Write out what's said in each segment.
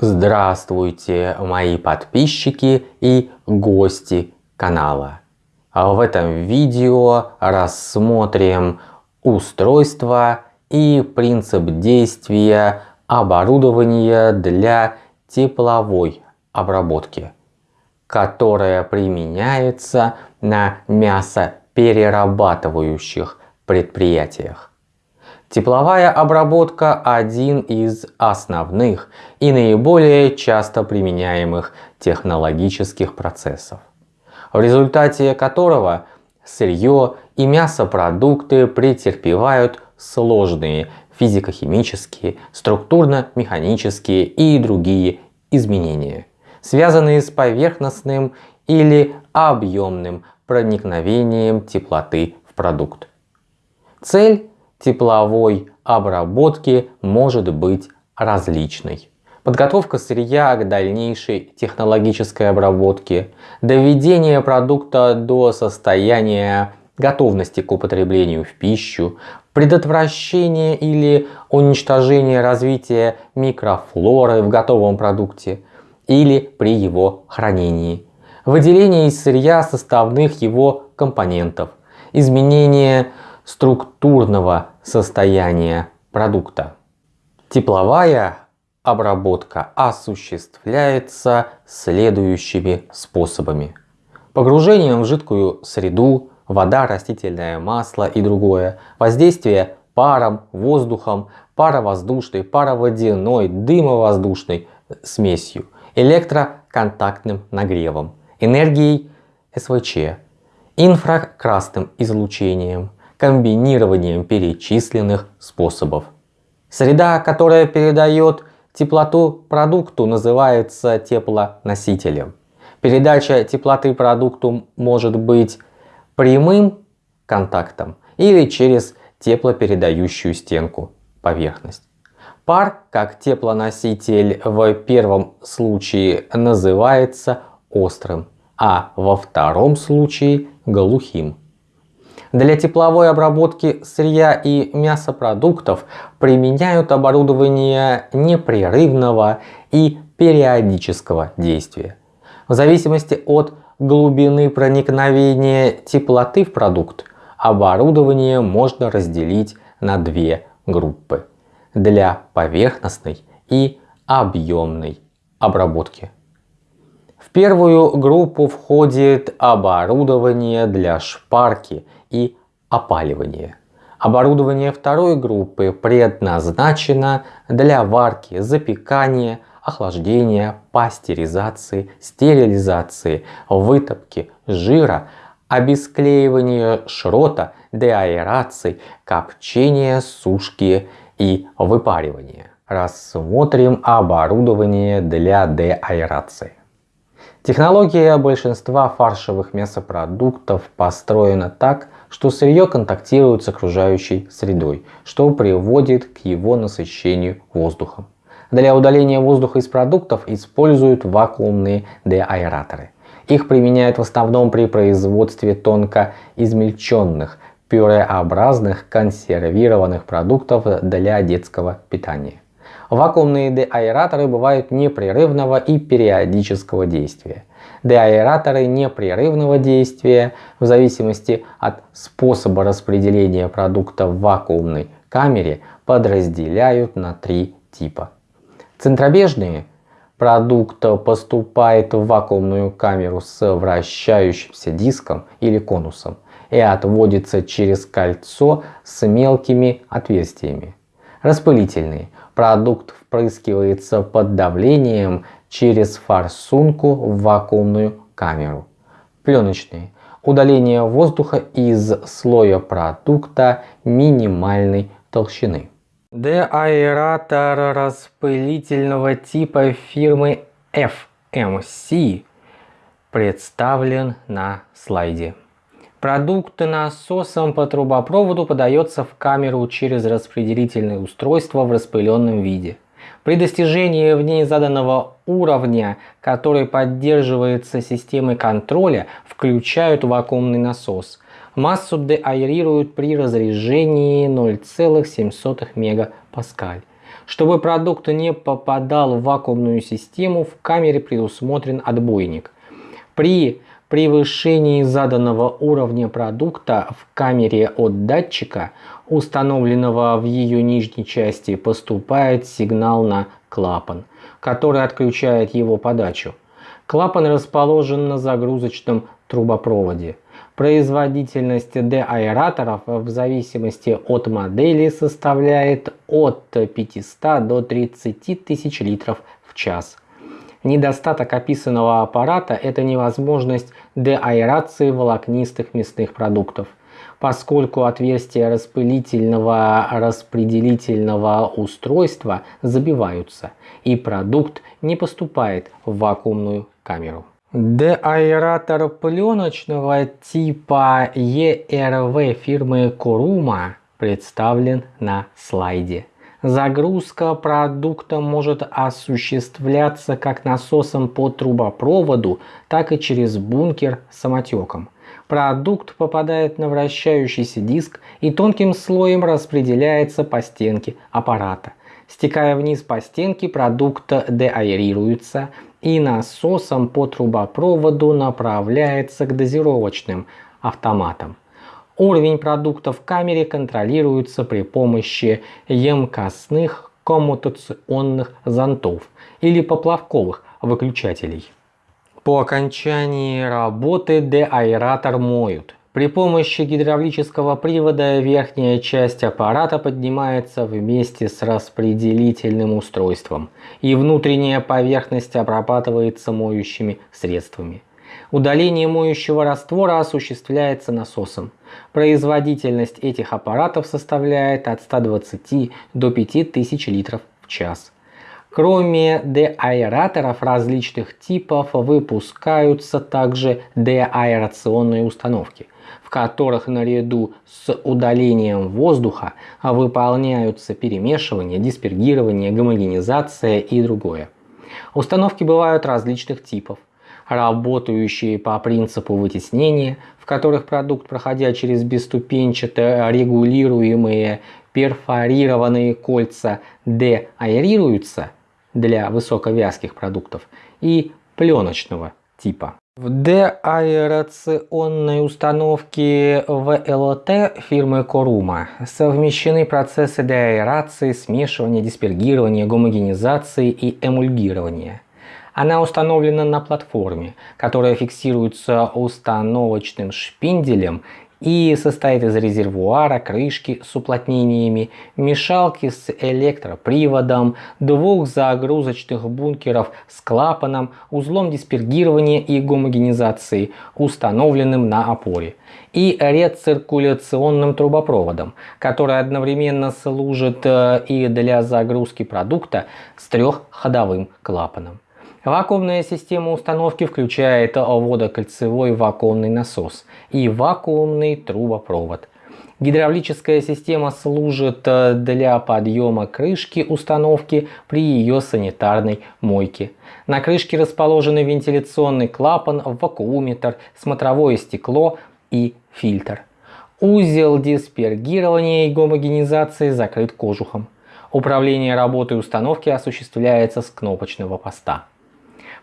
Здравствуйте, мои подписчики и гости канала. В этом видео рассмотрим устройство и принцип действия оборудования для тепловой обработки, которое применяется на мясоперерабатывающих предприятиях. Тепловая обработка – один из основных и наиболее часто применяемых технологических процессов, в результате которого сырье и мясопродукты претерпевают сложные физико-химические, структурно-механические и другие изменения, связанные с поверхностным или объемным проникновением теплоты в продукт. Цель тепловой обработки может быть различной. Подготовка сырья к дальнейшей технологической обработке, доведение продукта до состояния готовности к употреблению в пищу, предотвращение или уничтожение развития микрофлоры в готовом продукте или при его хранении, выделение из сырья составных его компонентов, изменение структурного состояния продукта. Тепловая обработка осуществляется следующими способами. Погружением в жидкую среду, вода, растительное масло и другое, воздействие паром, воздухом, паровоздушной, пароводяной, дымовоздушной смесью, электроконтактным нагревом, энергией СВЧ, инфракрасным излучением, комбинированием перечисленных способов. Среда, которая передает теплоту продукту, называется теплоносителем. Передача теплоты продукту может быть прямым контактом или через теплопередающую стенку поверхность. Пар, как теплоноситель в первом случае называется острым, а во втором случае глухим. Для тепловой обработки сырья и мясопродуктов применяют оборудование непрерывного и периодического действия. В зависимости от глубины проникновения теплоты в продукт, оборудование можно разделить на две группы для поверхностной и объемной обработки. В первую группу входит оборудование для шпарки и опаливания. Оборудование второй группы предназначено для варки, запекания, охлаждения, пастеризации, стерилизации, вытопки жира, обесклеивания шрота, деаэрации, копчения, сушки и выпаривания. Рассмотрим оборудование для деаэрации. Технология большинства фаршевых мясопродуктов построена так, что сырье контактирует с окружающей средой, что приводит к его насыщению воздухом. Для удаления воздуха из продуктов используют вакуумные деаэраторы. Их применяют в основном при производстве тонко измельченных, пюреобразных консервированных продуктов для детского питания. Вакуумные деаэраторы бывают непрерывного и периодического действия. Деаэраторы непрерывного действия в зависимости от способа распределения продукта в вакуумной камере подразделяют на три типа. Центробежные продукт поступает в вакуумную камеру с вращающимся диском или конусом и отводится через кольцо с мелкими отверстиями. Распылительные продукт впрыскивается под давлением через форсунку в вакуумную камеру. Пленочные. Удаление воздуха из слоя продукта минимальной толщины. Деаэратор распылительного типа фирмы FMC представлен на слайде. Продукт насосом по трубопроводу подается в камеру через распределительное устройство в распыленном виде. При достижении в ней заданного уровня, который поддерживается системой контроля, включают вакуумный насос. Массу деаэрируют при разрежении 0,7 МПа. Чтобы продукт не попадал в вакуумную систему, в камере предусмотрен отбойник. При превышении заданного уровня продукта в камере от датчика, установленного в ее нижней части, поступает сигнал на клапан, который отключает его подачу. Клапан расположен на загрузочном трубопроводе. Производительность деаэраторов в зависимости от модели составляет от 500 до 30 тысяч литров в час. Недостаток описанного аппарата – это невозможность деаэрации волокнистых мясных продуктов, поскольку отверстия распылительного распределительного устройства забиваются, и продукт не поступает в вакуумную камеру. Деаэратор пленочного типа ERV фирмы Kuruma представлен на слайде. Загрузка продукта может осуществляться как насосом по трубопроводу, так и через бункер самотеком. Продукт попадает на вращающийся диск и тонким слоем распределяется по стенке аппарата. Стекая вниз по стенке, продукт деаэрируется и насосом по трубопроводу направляется к дозировочным автоматам. Уровень продукта в камере контролируется при помощи емкостных коммутационных зонтов или поплавковых выключателей. По окончании работы деаэратор моют. При помощи гидравлического привода верхняя часть аппарата поднимается вместе с распределительным устройством, и внутренняя поверхность обрабатывается моющими средствами. Удаление моющего раствора осуществляется насосом. Производительность этих аппаратов составляет от 120 до 5000 литров в час. Кроме деаэраторов различных типов выпускаются также деаэрационные установки, в которых наряду с удалением воздуха выполняются перемешивание, диспергирование, гомогенизация и другое. Установки бывают различных типов работающие по принципу вытеснения, в которых продукт, проходя через бесступенчато регулируемые перфорированные кольца, деаэрируются для высоковязких продуктов и пленочного типа. В деаэрационной установке ВЛТ фирмы Корума совмещены процессы деаэрации, смешивания, диспергирования, гомогенизации и эмульгирования. Она установлена на платформе, которая фиксируется установочным шпинделем и состоит из резервуара, крышки с уплотнениями, мешалки с электроприводом, двух загрузочных бункеров с клапаном, узлом диспергирования и гомогенизации, установленным на опоре, и рециркуляционным трубопроводом, который одновременно служит э, и для загрузки продукта с трехходовым клапаном. Вакуумная система установки включает водокольцевой вакуумный насос и вакуумный трубопровод. Гидравлическая система служит э, для подъема крышки установки при ее санитарной мойке. На крышке расположены вентиляционный клапан, вакууметр, смотровое стекло и фильтр. Узел диспергирования и гомогенизации закрыт кожухом. Управление работой установки осуществляется с кнопочного поста.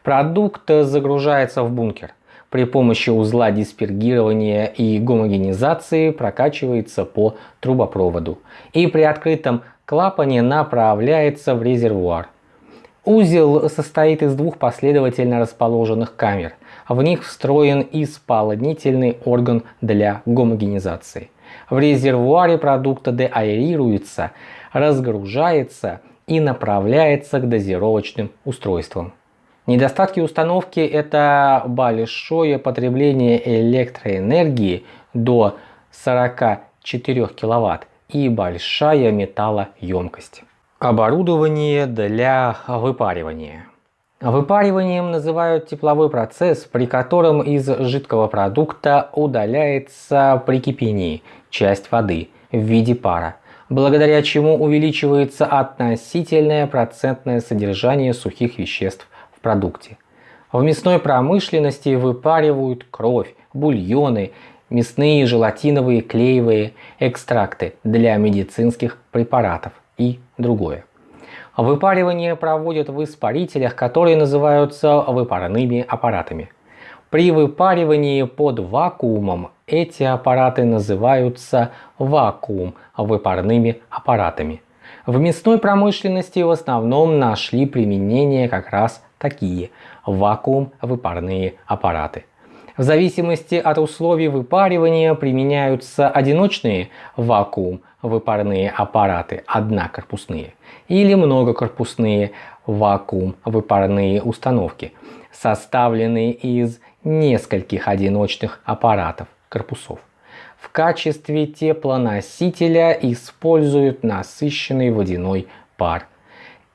Продукт загружается в бункер. При помощи узла диспергирования и гомогенизации прокачивается по трубопроводу и при открытом клапане направляется в резервуар. Узел состоит из двух последовательно расположенных камер. В них встроен исполнительный орган для гомогенизации. В резервуаре продукта деаэрируется, разгружается и направляется к дозировочным устройствам. Недостатки установки – это большое потребление электроэнергии до 44 кВт и большая металлоемкость. Оборудование для выпаривания. Выпариванием называют тепловой процесс, при котором из жидкого продукта удаляется при кипении часть воды в виде пара, благодаря чему увеличивается относительное процентное содержание сухих веществ продукте. В мясной промышленности выпаривают кровь, бульоны, мясные желатиновые клеевые экстракты для медицинских препаратов и другое. Выпаривание проводят в испарителях, которые называются выпарными аппаратами. При выпаривании под вакуумом эти аппараты называются вакуум-выпарными аппаратами. В мясной промышленности в основном нашли применение как раз такие вакуум-выпарные аппараты. В зависимости от условий выпаривания применяются одиночные вакуум-выпарные аппараты, однокорпусные, или многокорпусные вакуум-выпарные установки, составленные из нескольких одиночных аппаратов, корпусов. В качестве теплоносителя используют насыщенный водяной пар.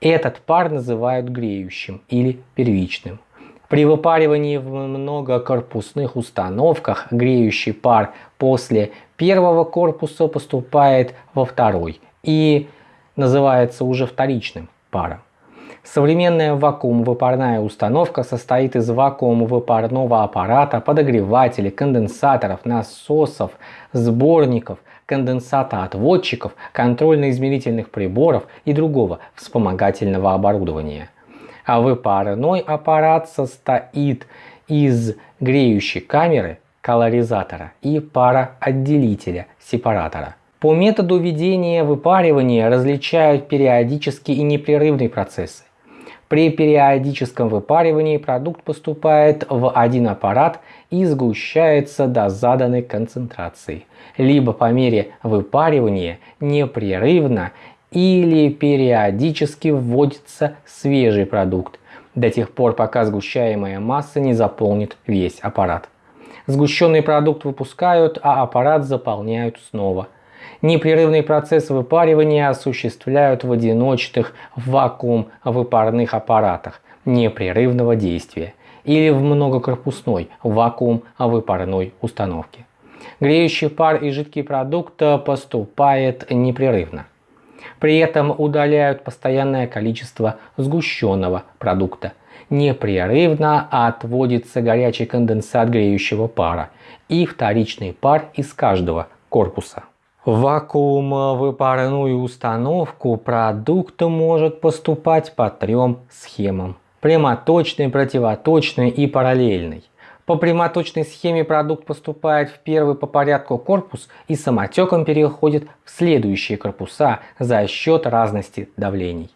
Этот пар называют греющим или первичным. При выпаривании в многокорпусных установках греющий пар после первого корпуса поступает во второй и называется уже вторичным паром. Современная вакуум-выпарная установка состоит из вакуум-выпарного аппарата, подогревателей, конденсаторов, насосов, сборников, конденсатоотводчиков, контрольно-измерительных приборов и другого вспомогательного оборудования. А выпарной аппарат состоит из греющей камеры, колоризатора и пароотделителя, сепаратора. По методу ведения выпаривания различают периодический и непрерывный процессы. При периодическом выпаривании продукт поступает в один аппарат и сгущается до заданной концентрации, либо по мере выпаривания непрерывно или периодически вводится свежий продукт. До тех пор, пока сгущаемая масса не заполнит весь аппарат. Сгущенный продукт выпускают, а аппарат заполняют снова – Непрерывный процесс выпаривания осуществляют в одиночных вакуум-выпарных аппаратах непрерывного действия или в многокорпусной вакуум-выпарной установке. Греющий пар и жидкий продукт поступает непрерывно. При этом удаляют постоянное количество сгущенного продукта. Непрерывно отводится горячий конденсат греющего пара и вторичный пар из каждого корпуса. В вакуумовыпарную установку продукт может поступать по трем схемам. Прямоточной, противоточной и параллельной. По прямоточной схеме продукт поступает в первый по порядку корпус и самотеком переходит в следующие корпуса за счет разности давлений.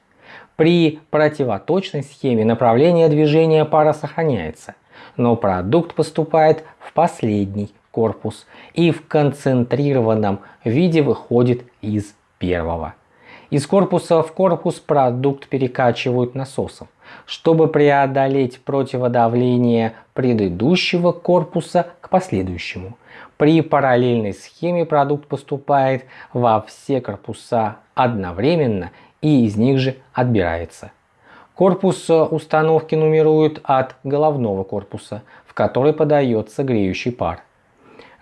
При противоточной схеме направление движения пара сохраняется, но продукт поступает в последний корпус и в концентрированном виде выходит из первого. Из корпуса в корпус продукт перекачивают насосом, чтобы преодолеть противодавление предыдущего корпуса к последующему. При параллельной схеме продукт поступает во все корпуса одновременно и из них же отбирается. Корпус установки нумеруют от головного корпуса, в который подается греющий пар.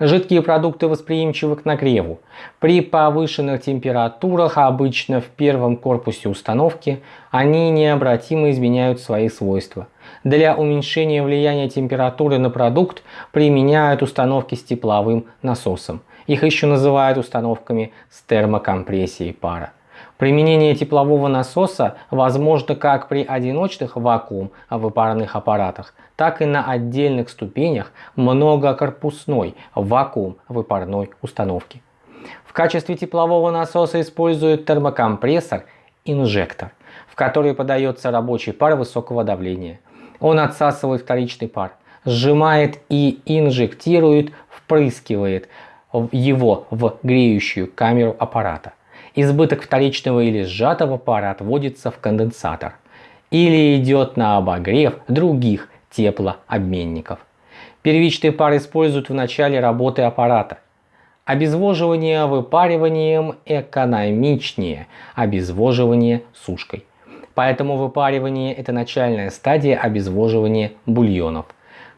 Жидкие продукты восприимчивы к нагреву. При повышенных температурах, обычно в первом корпусе установки, они необратимо изменяют свои свойства. Для уменьшения влияния температуры на продукт применяют установки с тепловым насосом. Их еще называют установками с термокомпрессией пара. Применение теплового насоса возможно как при одиночных вакуум-выпарных аппаратах, так и на отдельных ступенях многокорпусной вакуум-выпарной установки. В качестве теплового насоса используют термокомпрессор инжектор, в который подается рабочий пар высокого давления. Он отсасывает вторичный пар, сжимает и инжектирует, впрыскивает его в греющую камеру аппарата. Избыток вторичного или сжатого пара отводится в конденсатор или идет на обогрев других теплообменников. Первичный пар используют в начале работы аппарата. Обезвоживание выпариванием экономичнее обезвоживание сушкой. Поэтому выпаривание – это начальная стадия обезвоживания бульонов.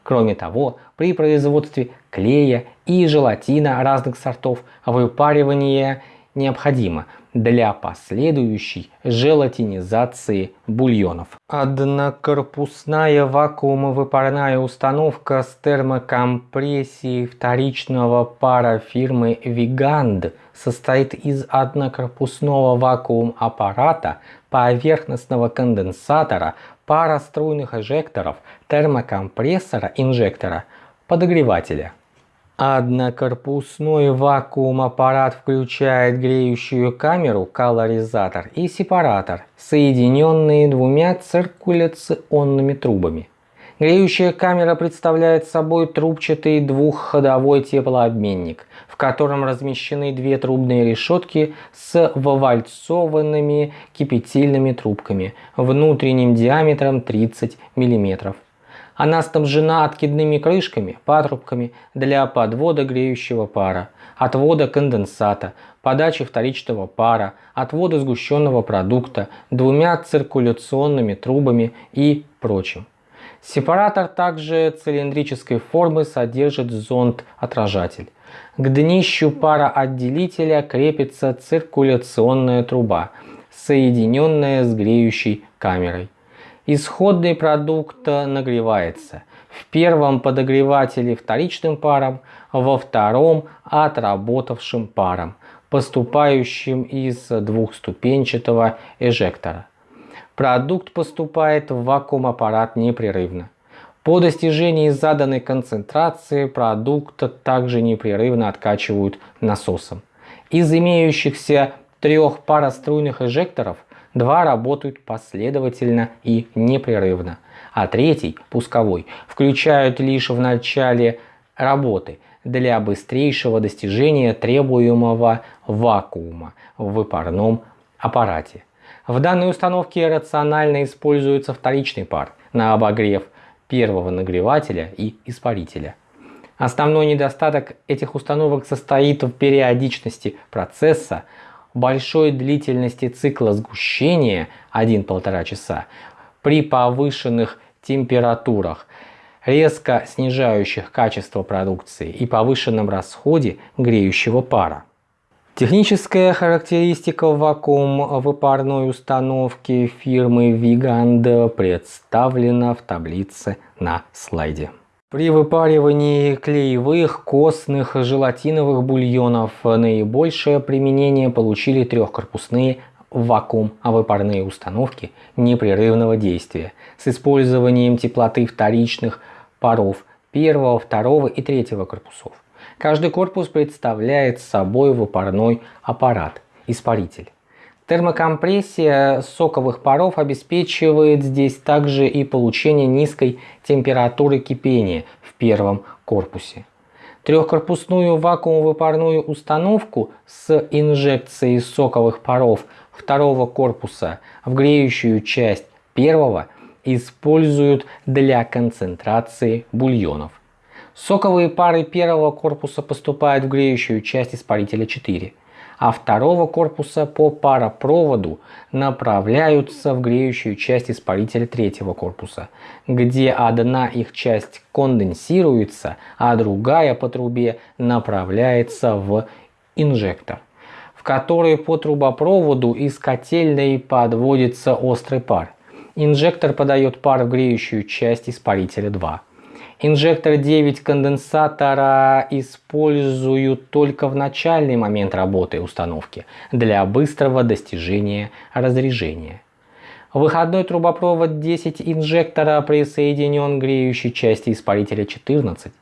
Кроме того, при производстве клея и желатина разных сортов выпаривание необходимо для последующей желатинизации бульонов. Однокорпусная вакуумовыпарная установка с термокомпрессией вторичного пара фирмы Vigand состоит из однокорпусного вакуум-аппарата, поверхностного конденсатора, пара струйных эжекторов, термокомпрессора, инжектора, подогревателя. Однокорпусной вакуум-аппарат включает греющую камеру, колоризатор и сепаратор, соединенные двумя циркуляционными трубами. Греющая камера представляет собой трубчатый двухходовой теплообменник, в котором размещены две трубные решетки с вовальцованными кипятильными трубками внутренним диаметром 30 мм. Она снабжена откидными крышками, патрубками для подвода греющего пара, отвода конденсата, подачи вторичного пара, отвода сгущенного продукта, двумя циркуляционными трубами и прочим. Сепаратор также цилиндрической формы содержит зонд-отражатель. К днищу пароотделителя крепится циркуляционная труба, соединенная с греющей камерой. Исходный продукт нагревается. В первом подогревателе вторичным паром, во втором отработавшим паром, поступающим из двухступенчатого эжектора. Продукт поступает в вакуум-аппарат непрерывно. По достижении заданной концентрации продукт также непрерывно откачивают насосом. Из имеющихся трех пароструйных эжекторов Два работают последовательно и непрерывно, а третий, пусковой, включают лишь в начале работы для быстрейшего достижения требуемого вакуума в выпарном аппарате. В данной установке рационально используется вторичный пар на обогрев первого нагревателя и испарителя. Основной недостаток этих установок состоит в периодичности процесса, большой длительности цикла сгущения 1-1,5 часа при повышенных температурах, резко снижающих качество продукции и повышенном расходе греющего пара. Техническая характеристика вакуум-выпарной установки фирмы Vigand представлена в таблице на слайде. При выпаривании клеевых, костных, желатиновых бульонов наибольшее применение получили трехкорпусные вакуум-выпарные установки непрерывного действия с использованием теплоты вторичных паров первого, второго и третьего корпусов. Каждый корпус представляет собой выпарной аппарат, испаритель. Термокомпрессия соковых паров обеспечивает здесь также и получение низкой температуры кипения в первом корпусе. Трехкорпусную вакуумно-выпарную установку с инжекцией соковых паров второго корпуса в греющую часть первого используют для концентрации бульонов. Соковые пары первого корпуса поступают в греющую часть испарителя 4 а второго корпуса по паропроводу направляются в греющую часть испарителя третьего корпуса, где одна их часть конденсируется, а другая по трубе направляется в инжектор, в который по трубопроводу из котельной подводится острый пар. Инжектор подает пар в греющую часть испарителя 2. Инжектор 9 конденсатора используют только в начальный момент работы установки для быстрого достижения разрежения. Выходной трубопровод 10 инжектора присоединен к греющей части испарителя 14,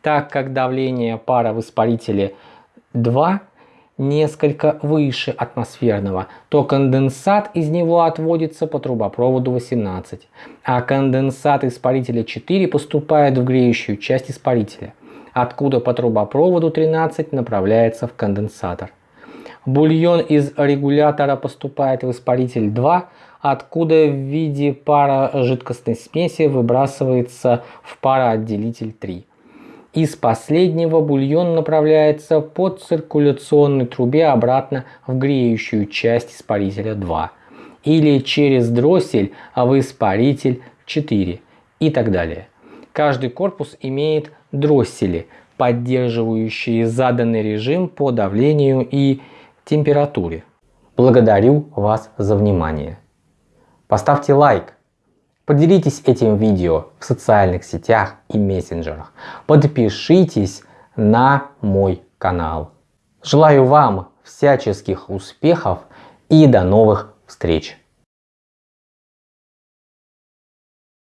так как давление пара в испарителе 2 несколько выше атмосферного, то конденсат из него отводится по трубопроводу 18, а конденсат испарителя 4 поступает в греющую часть испарителя, откуда по трубопроводу 13 направляется в конденсатор. Бульон из регулятора поступает в испаритель 2, откуда в виде пара жидкостной смеси выбрасывается в пароотделитель 3. Из последнего бульон направляется по циркуляционной трубе обратно в греющую часть испарителя 2 или через дроссель в испаритель 4 и так далее. Каждый корпус имеет дроссели, поддерживающие заданный режим по давлению и температуре. Благодарю вас за внимание. Поставьте лайк, поделитесь этим видео в социальных сетях и мессенджерах, подпишитесь на мой канал. Желаю вам всяческих успехов и до новых встреч!